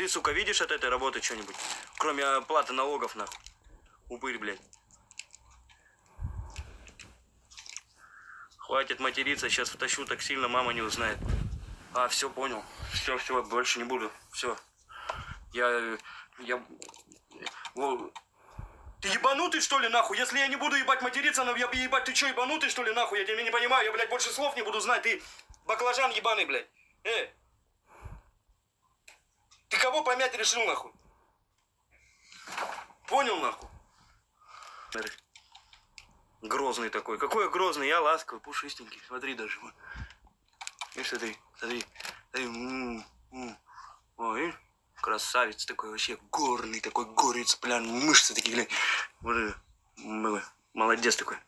Ты, сука, видишь от этой работы что-нибудь? Кроме оплаты налогов, нахуй. Упырь, блядь. Хватит материться, сейчас втащу так сильно, мама не узнает. А, все, понял. Все, все, больше не буду. Все. Я... Я... Во- Ты ебанутый, что ли, нахуй? Если я не буду ебать материться, ну я бы ебать, ты что, ебанутый, что ли, нахуй? Я тебя не понимаю, я, блядь, больше слов не буду знать. Ты баклажан ебаный, блядь. Э! Кого помять решил, нахуй? Понял, нахуй? Грозный такой. Какой я грозный? Я ласковый, пушистенький. Смотри даже. вот. Видишь, смотри, смотри. смотри. М, м. Ой, красавец такой вообще, горный такой, горец, блин, мышцы такие, глянь. Молодец такой.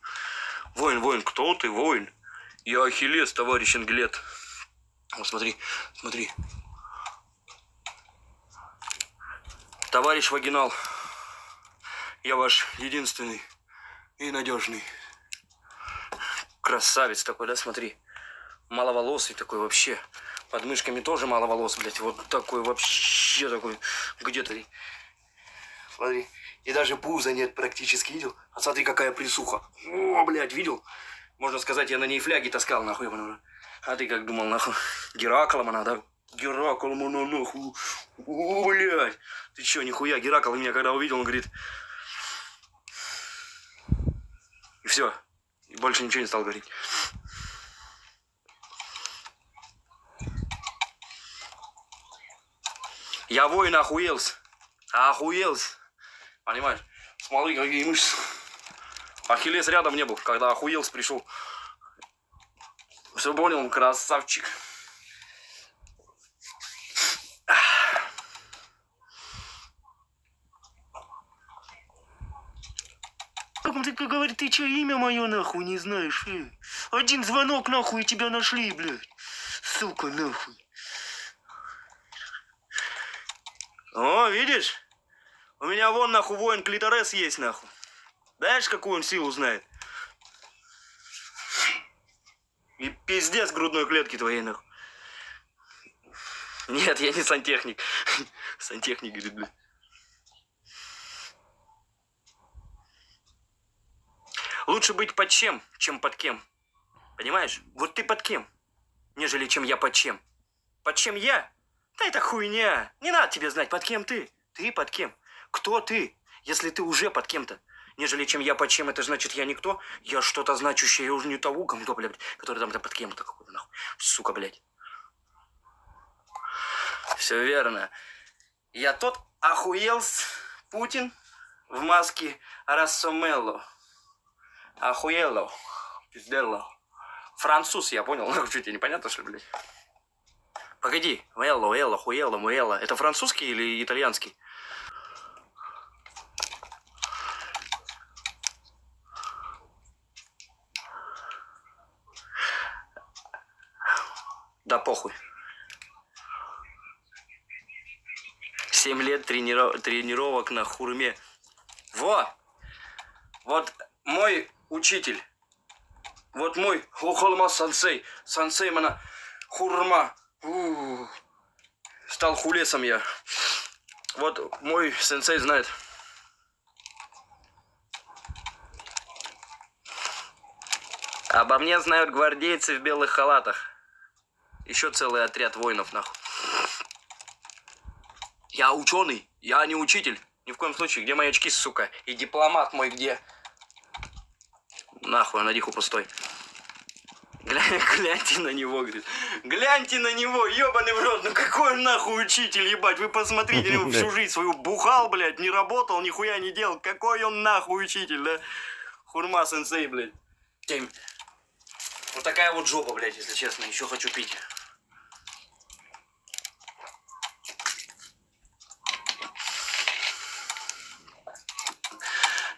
Воин, воин, кто ты, воин? Я Ахиллес, товарищ Ангелет. Вот смотри, смотри. Товарищ Вагинал, я ваш единственный и надежный. Красавец такой, да, смотри. Маловолосый такой вообще. Под мышками тоже мало волос, блядь. Вот такой вообще такой. Где-то. Смотри. И даже пуза нет практически, видел? А смотри, какая присуха. О, блядь, видел? Можно сказать, я на ней фляги таскал, нахуй. А ты как думал, нахуй? Гераклом она, да? Гераклом она, нахуй. О, блядь. Ты чё, нихуя, Геракл меня когда увидел, он говорит... И все. И больше ничего не стал говорить. Я воин охуелся. Охуелся. Понимаешь? Смотри, какие мышцы. Ахиллес рядом не был, когда охуелся пришел. Все понял, красавчик. Он такой говорит, ты что, имя мое нахуй не знаешь? э? Один звонок нахуй и тебя нашли, блядь. Сука, нахуй. О, видишь? У меня вон нахуй воин клиторес есть нахуй. Знаешь, какую он силу знает? И пиздец грудной клетки твоей нахуй. Нет, я не сантехник. Сантехник, говорит, блядь. Лучше быть под чем, чем под кем. Понимаешь? Вот ты под кем, нежели чем я под чем. Под чем я? Да это хуйня. Не надо тебе знать, под кем ты. Ты под кем? Кто ты, если ты уже под кем-то? Нежели чем я под чем, это значит я никто. Я что-то значущее, я уже не того гомдо, блядь, который там, там под кем-то какой-то, нахуй. Сука, блядь. Все верно. Я тот охуелс Путин в маске Рассомелло. Охуело. Пиздело. Француз, я понял. Что тебе непонятно, что ли, блядь? Погоди. Элло, элло, хуело, муэлло. Это французский или итальянский? Да похуй. Семь лет трениров- тренировок на хурме. Во! Вот мой учитель. Вот мой Хохолма сансей. Сансей мана хурма. У, Стал хулесом я. Вот мой сенсей знает. Обо мне знают гвардейцы в белых халатах. Еще целый отряд воинов, нахуй. Я ученый, я не учитель. Ни в коем случае. Где мои очки, сука? И дипломат мой где? Нахуй, он на диху пустой. Глянь, гляньте на него, говорит. Гляньте на него, ебаный в рот. Ну какой он нахуй учитель, ебать. Вы посмотрите, него всю жизнь свою бухал, блядь, не работал, нихуя не делал. Какой он нахуй учитель, да? Хурма сенсей, блядь. Тем. Вот такая вот жопа, блядь, если честно. Еще хочу пить.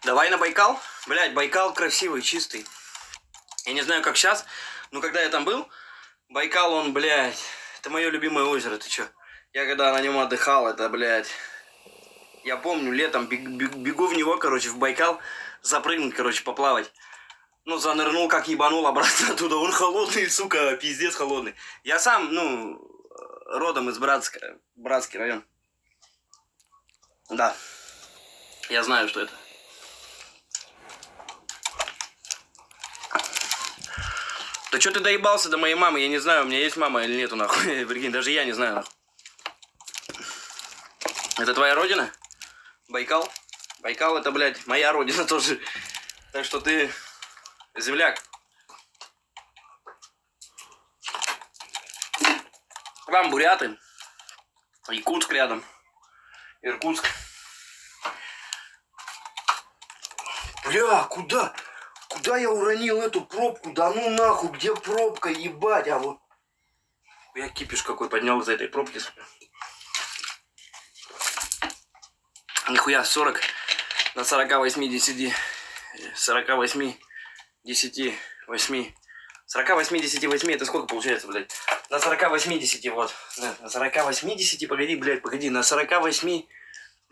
Давай на Байкал. Блядь, Байкал красивый, чистый. Я не знаю, как сейчас, но когда я там был, Байкал, он, блядь, это мое любимое озеро, ты чё? Я когда на нем отдыхал, это, блядь, я помню, летом бег- бег- бегу в него, короче, в Байкал, запрыгнуть, короче, поплавать. Ну, занырнул, как ебанул обратно оттуда. Он холодный, сука, пиздец холодный. Я сам, ну, родом из Братска, Братский район. Да. Я знаю, что это. Да что ты доебался до моей мамы? Я не знаю, у меня есть мама или нету, нахуй. Прикинь, даже я не знаю, нахуй. Это твоя родина? Байкал? Байкал это, блядь, моя родина тоже. Так что ты земляк. Там буряты. Якутск рядом. Иркутск. Бля, куда? Куда я уронил эту пробку? Да ну нахуй, где пробка, ебать, а вот... Я кипиш какой поднял из этой пробки. Нихуя, 40 на 48 10, 48 10, 8. 48 10, 8, это сколько получается, блядь? На 48 10, вот. На 48 10, погоди, погоди, на 48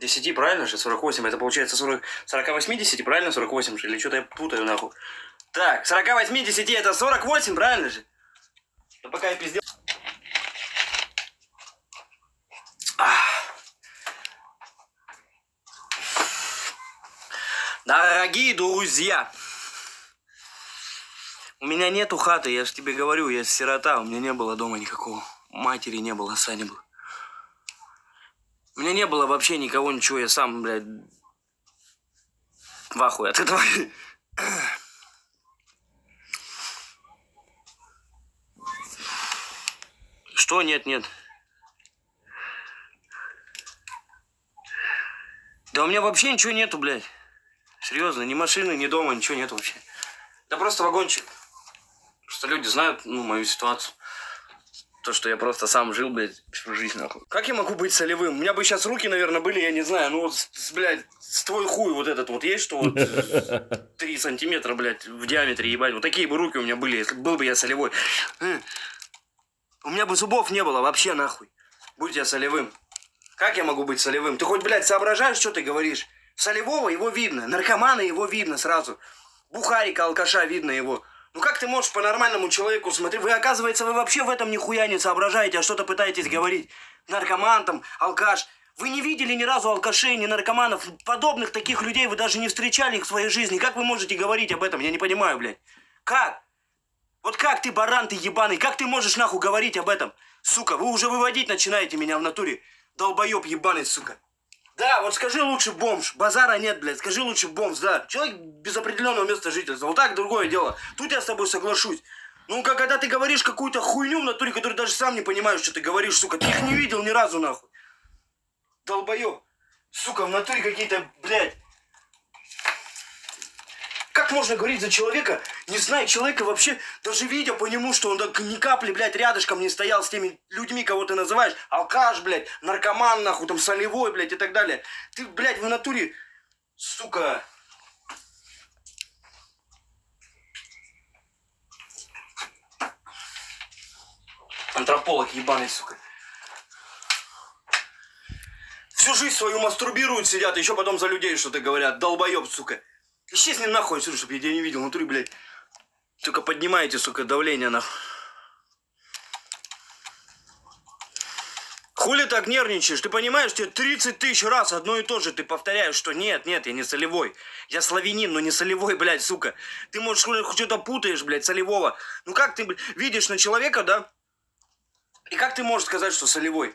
10, правильно же? 48, это получается 40, 48 10, правильно? 48 же, или что-то я путаю, нахуй. Так, 48 10, это 48, правильно же? Да пока я пиздел... Дорогие друзья, у меня нету хаты, я же тебе говорю, я сирота, у меня не было дома никакого. Матери не было, отца не было. У меня не было вообще никого, ничего, я сам, блядь, в ахуе от этого. Что? Нет, нет. Да у меня вообще ничего нету, блядь. Серьезно, ни машины, ни дома, ничего нет вообще. Да просто вагончик. Просто люди знают, ну, мою ситуацию. То, что я просто сам жил, блядь, всю жизнь, нахуй. Как я могу быть солевым? У меня бы сейчас руки, наверное, были, я не знаю, ну, вот, блядь, с твой хуй вот этот вот есть, что вот 3 сантиметра, блядь, в диаметре, ебать. Вот такие бы руки у меня были, если был бы я солевой. У меня бы зубов не было вообще, нахуй. Будь я солевым. Как я могу быть солевым? Ты хоть, блядь, соображаешь, что ты говоришь? Солевого его видно, наркомана его видно сразу. Бухарика, алкаша видно его. Ну как ты можешь по нормальному человеку смотреть? Вы, оказывается, вы вообще в этом нихуя не соображаете, а что-то пытаетесь говорить. Наркоман там, алкаш. Вы не видели ни разу алкашей, ни наркоманов. Подобных таких людей вы даже не встречали их в своей жизни. Как вы можете говорить об этом? Я не понимаю, блядь. Как? Вот как ты, баран ты ебаный, как ты можешь нахуй говорить об этом? Сука, вы уже выводить начинаете меня в натуре. Долбоеб ебаный, сука. Да, вот скажи лучше бомж. Базара нет, блядь. Скажи лучше бомж, да. Человек без определенного места жительства. Вот так другое дело. Тут я с тобой соглашусь. Ну, как когда ты говоришь какую-то хуйню в натуре, которую даже сам не понимаешь, что ты говоришь, сука. Ты их не видел ни разу, нахуй. Долбоёб. Сука, в натуре какие-то, блядь. Можно говорить за человека, не зная человека вообще, даже видя по нему, что он так ни капли, блядь, рядышком не стоял с теми людьми, кого ты называешь, алкаш, блядь, наркоман, нахуй, там, солевой, блядь, и так далее. Ты, блядь, в натуре, сука... Антрополог ебаный, сука. Всю жизнь свою мастурбируют, сидят, еще потом за людей что-то говорят. Долбоеб, сука. Исчезни нахуй отсюда, чтобы я тебя не видел. Внутри, блядь. Только поднимайте, сука, давление нахуй. Хули так нервничаешь? Ты понимаешь, тебе 30 тысяч раз одно и то же ты повторяешь, что нет, нет, я не солевой. Я славянин, но не солевой, блядь, сука. Ты, может, что-то путаешь, блядь, солевого. Ну как ты, блядь, видишь на человека, да? И как ты можешь сказать, что солевой?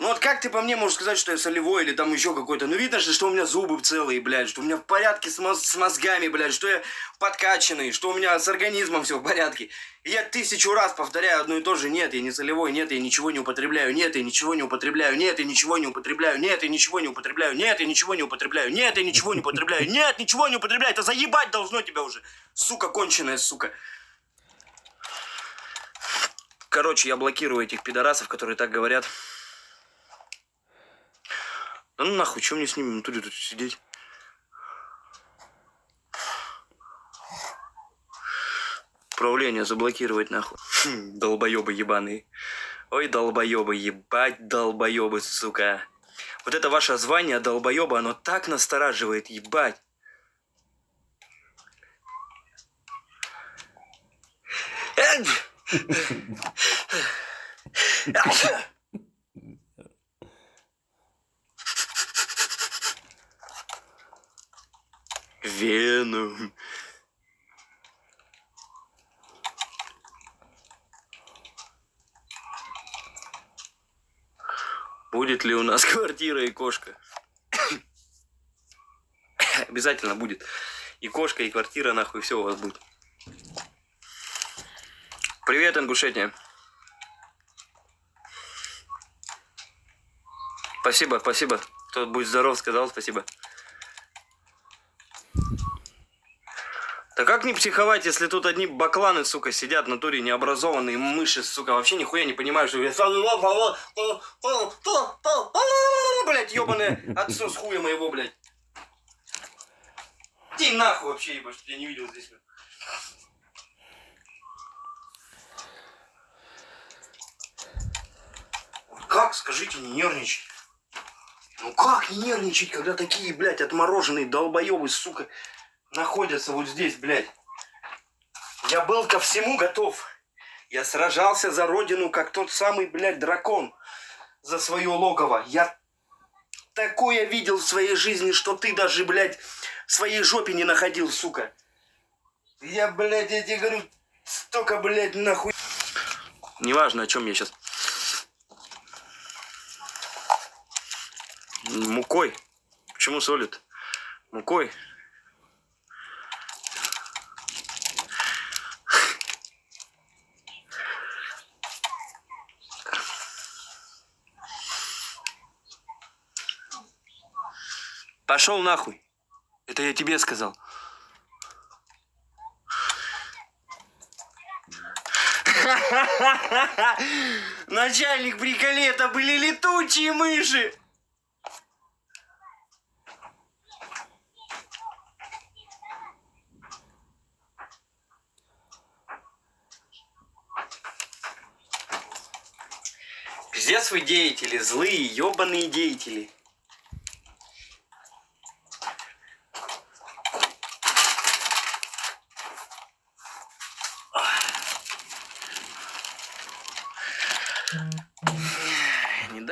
Ну вот как ты по мне можешь сказать, что я солевой или там еще какой-то? Ну видно же, что у меня зубы целые, блядь, что у меня в порядке с, моз с мозгами, блядь, что я подкачанный, что у меня с организмом все в порядке. И я тысячу раз повторяю одно и то же. Нет, я не солевой, нет, я ничего не употребляю, нет, я ничего не употребляю, нет, я ничего не употребляю, нет, я ничего не употребляю, нет, я ничего не употребляю, нет, я ничего не употребляю, нет, ничего не употребляю. Это заебать должно тебя уже. Сука конченая, сука. Короче, я блокирую этих пидорасов, которые так говорят. Да ну нахуй, что мне с ними внутри тут сидеть? Управление заблокировать нахуй. Хм, долбоебы ебаные. Ой, долбоебы, ебать долбоебы, сука. Вот это ваше звание долбоеба, оно так настораживает, ебать. Вену. Будет ли у нас квартира и кошка? Обязательно будет. И кошка, и квартира, нахуй, все у вас будет. Привет, Ингушетия. Спасибо, спасибо. Кто будет здоров, сказал спасибо. Как не психовать, если тут одни бакланы, сука, сидят в натуре необразованные мыши, сука, вообще нихуя не понимают, что блять, ебаное отцу с хуя моего, блядь. Иди нахуй вообще, ебать, что я не видел здесь. Как, скажите, не нервничать? Ну как не нервничать, когда такие, блядь, отмороженные долбоебы, сука, находятся вот здесь, блядь? Я был ко всему готов. Я сражался за родину, как тот самый, блядь, дракон за свое логово. Я такое видел в своей жизни, что ты даже, блядь, в своей жопе не находил, сука. Я, блядь, я тебе говорю, столько, блядь, нахуй. Неважно, о чем я сейчас. Мукой. Почему солит? Мукой. Пошел нахуй. Это я тебе сказал. Начальник приколета были летучие мыши. Пиздец вы деятели, злые, ебаные деятели.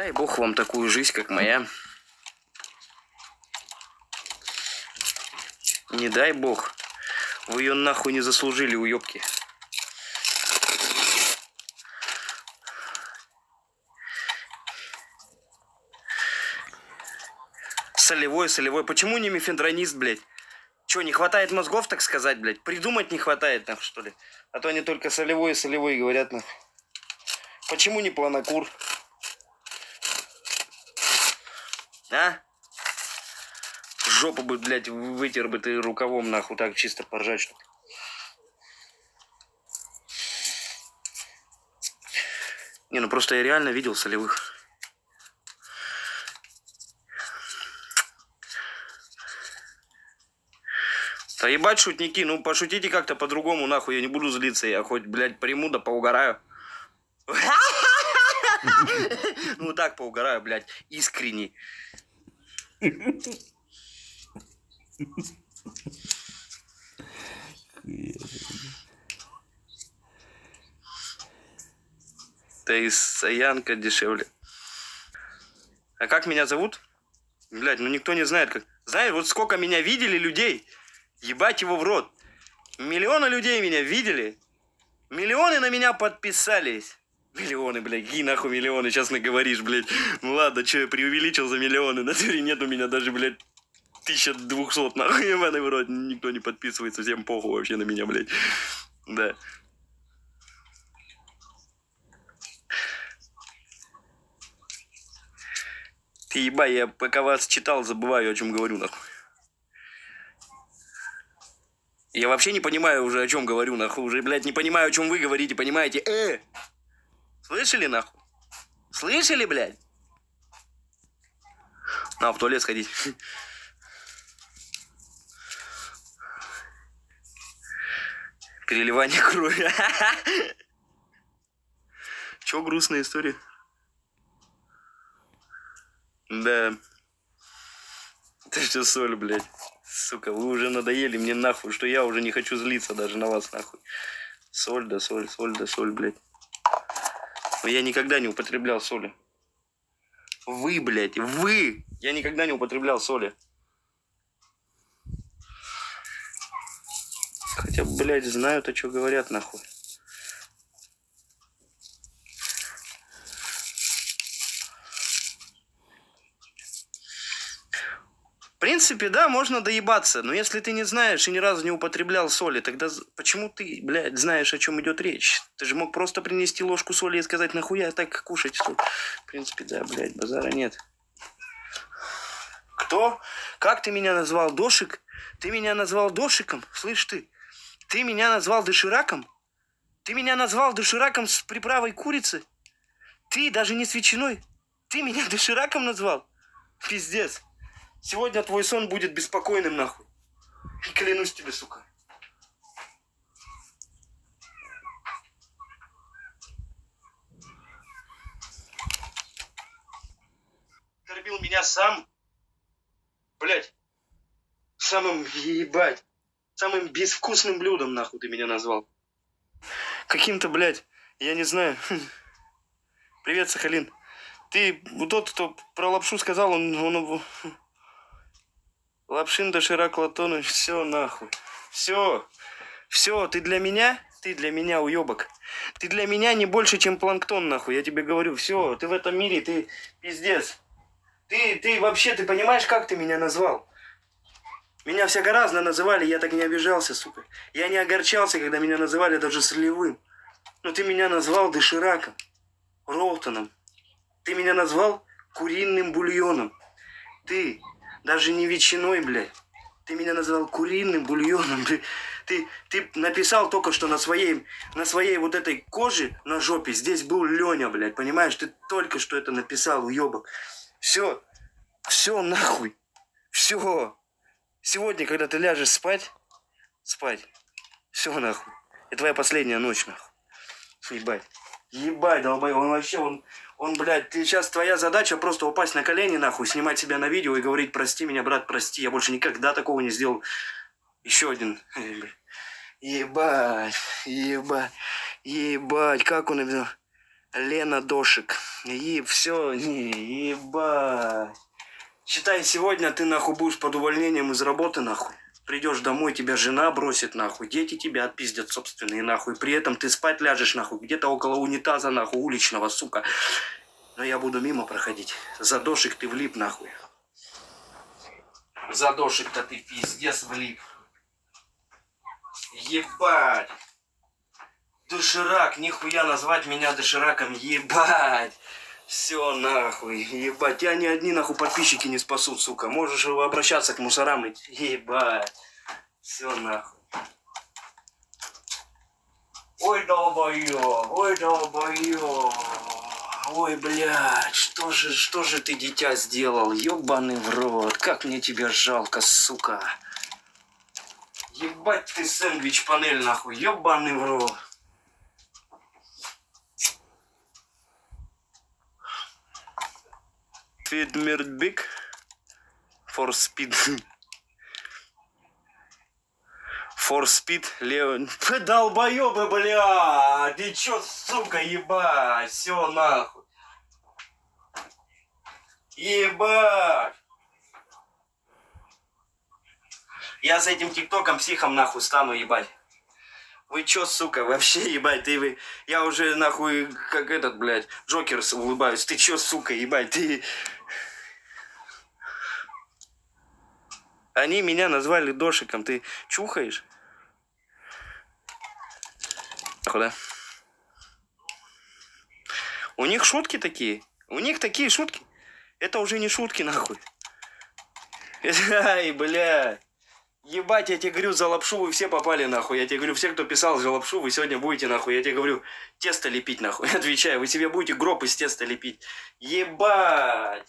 Дай бог вам такую жизнь, как моя. Не дай бог. Вы ее нахуй не заслужили, уебки. солевой, солевой. Почему не мифендронист, блядь? Че, не хватает мозгов, так сказать, блядь? Придумать не хватает, нахуй, что ли? А то они только солевой и солевой говорят, нахуй. Почему не планокур? А? Жопу бы, блядь, вытер бы ты рукавом, нахуй, так чисто поржать, что -то. Не, ну просто я реально видел солевых. Да ебать шутники, ну пошутите как-то по-другому, нахуй, я не буду злиться, я хоть, блядь, приму да поугараю. Ну так поугараю, блядь, искренне. Да и Саянка дешевле. А как меня зовут? Блядь, ну никто не знает как. Знаешь, вот сколько меня видели людей. Ебать его в рот. Миллионы людей меня видели. Миллионы на меня подписались. Миллионы, блядь, какие нахуй миллионы, сейчас наговоришь, блядь. Ну ладно, что я преувеличил за миллионы. На деле нет у меня даже, блядь, 1200, нахуй, в рот. Никто не подписывается, всем похуй вообще на меня, блядь. Да. Ты еба, я пока вас читал, забываю, о чем говорю, нахуй. Я вообще не понимаю уже, о чем говорю, нахуй. Уже, блядь, не понимаю, о чем вы говорите, понимаете? Э! Слышали, нахуй? Слышали, блядь? На, в туалет сходить. Переливание крови. Чё грустная история? Да. Это что соль, блядь. Сука, вы уже надоели мне нахуй, что я уже не хочу злиться даже на вас нахуй. Соль да соль, соль да соль, блядь. Я никогда не употреблял соли. Вы, блядь, вы! Я никогда не употреблял соли. Хотя, блядь, знают, о чем говорят, нахуй. Принципе, да, можно доебаться, но если ты не знаешь и ни разу не употреблял соли, тогда почему ты, блядь, знаешь, о чем идет речь? Ты же мог просто принести ложку соли и сказать, нахуя так кушать соль? В принципе, да, блядь, базара нет. Кто? Как ты меня назвал, Дошик? Ты меня назвал Дошиком? Слышь ты, ты меня назвал дошираком? Ты меня назвал дошираком с приправой курицы? Ты даже не с ветчиной? Ты меня дошираком назвал? Пиздец. Сегодня твой сон будет беспокойным, нахуй. Клянусь тебе, сука. Кормил меня сам. Блять. Самым, ебать. Самым безвкусным блюдом, нахуй, ты меня назвал. Каким-то, блядь, я не знаю. Привет, Сахалин. Ты тот, кто про лапшу сказал, он, он Лапшин доширак Латонович, все нахуй. Все. Все, ты для меня, ты для меня уебок. Ты для меня не больше, чем планктон, нахуй. Я тебе говорю, все, ты в этом мире, ты пиздец. Ты, ты вообще, ты понимаешь, как ты меня назвал? Меня всяко разно называли, я так не обижался, сука. Я не огорчался, когда меня называли даже срливым. Но ты меня назвал дошираком, Роутоном. Ты меня назвал куриным бульоном. Ты даже не ветчиной, блядь. Ты меня назвал куриным бульоном. Ты, ты, ты написал только что на своей, на своей вот этой коже на жопе. Здесь был Леня, блядь. Понимаешь? Ты только что это написал, уебок. Все. Все нахуй. Все. Сегодня, когда ты ляжешь спать, спать. Все нахуй. Это твоя последняя ночь, нахуй. Ебать. Ебать, долбой, он вообще, он, он, блядь, ты сейчас твоя задача просто упасть на колени, нахуй, снимать себя на видео и говорить, прости меня, брат, прости, я больше никогда такого не сделал. Еще один. Ебать, ебать, ебать, как он написал? Лена Дошик. И все, не, ебать. Считай, сегодня ты нахуй будешь под увольнением из работы, нахуй. Придешь домой, тебя жена бросит нахуй, дети тебя отпиздят собственные нахуй. При этом ты спать ляжешь нахуй, где-то около унитаза нахуй, уличного, сука. Но я буду мимо проходить. За дошик ты влип нахуй. За дошик-то ты пиздец влип. Ебать. Доширак, нихуя назвать меня дошираком, ебать. Все нахуй, ебать, тебя ни одни нахуй подписчики не спасут, сука. Можешь обращаться к мусорам и ебать. Все нахуй. Ой, долбоёб, ой, долбоёб. Ой, блядь, что же, что же ты, дитя, сделал? Ёбаный в рот, как мне тебя жалко, сука. Ебать ты сэндвич-панель, нахуй, ёбаный в рот. Speed Big for Speed. For Speed Леон. Долбоёбы, бля! Ты чё, сука, ебать? Все нахуй. Ебать! Я с этим тиктоком психом нахуй стану, ебать. Вы чё, сука, вообще, ебать, ты вы... Я уже, нахуй, как этот, блядь, Джокер улыбаюсь. Ты чё, сука, ебать, ты... Они меня назвали Дошиком. Ты чухаешь? Куда? У них шутки такие. У них такие шутки. Это уже не шутки, нахуй. Ай, бля. Ебать, я тебе говорю, за лапшу вы все попали, нахуй. Я тебе говорю, все, кто писал за лапшу, вы сегодня будете, нахуй. Я тебе говорю, тесто лепить, нахуй. Отвечаю, вы себе будете гроб из теста лепить. Ебать.